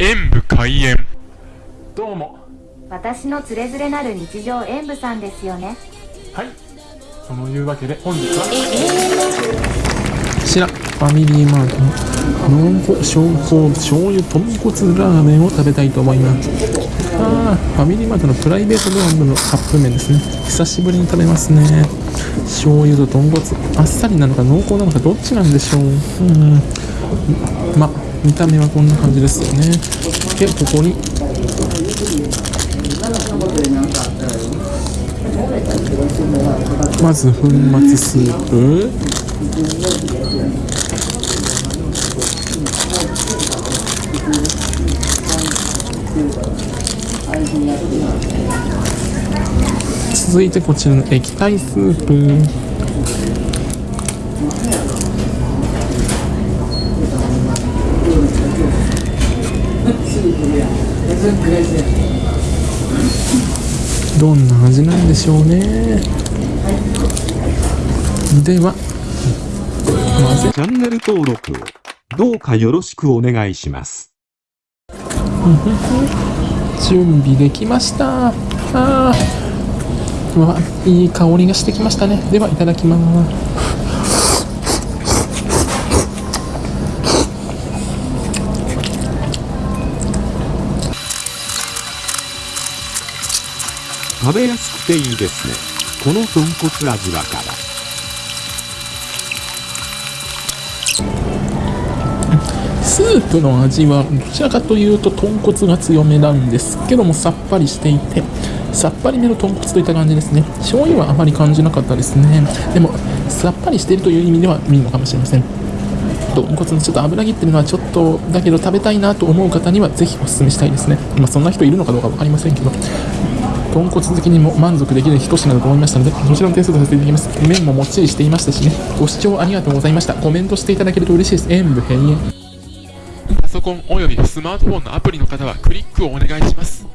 演武開演。どうも。私のつれづれなる日常演舞さんですよね。はい。そのいうわけで本日は。こちらファミリーマートの濃厚小香醤油豚骨ラーメンを食べたいと思います。あーファミリーマートのプライベートドラムのカップ麺ですね。久しぶりに食べますね。醤油と豚骨あっさりなのか濃厚なのかどっちなんでしょう。うんま見た目はこんな感じですよね。でここに。まず粉末スープ。続いてこちらの液体スープ。どんな味なんでしょうね。ではチャンネル登録をどうかよろしくお願いします。準備できました。あわいい香りがしてきましたね。ではいただきます食べやすくていいですね。この豚骨味わから。スープの味はどちらかというと豚骨が強めなんですけどもさっぱりしていてさっぱりめの豚骨といった感じですね。醤油はあまり感じなかったですね。でもさっぱりしているという意味ではいいのかもしれません。豚骨のちょっと油切ってるのはちょっとだけど食べたいなと思う方にはぜひお勧めしたいですね。まあそんな人いるのかどうか分かりませんけど。豚骨好きにも満足できる一品だと思いましたので、もちろん点数とさせていただきます。麺ももっちりしていましたしね、ご視聴ありがとうございました。コメントしていただけると嬉しいです。演武変演。パソコンおよびスマートフォンのアプリの方はクリックをお願いします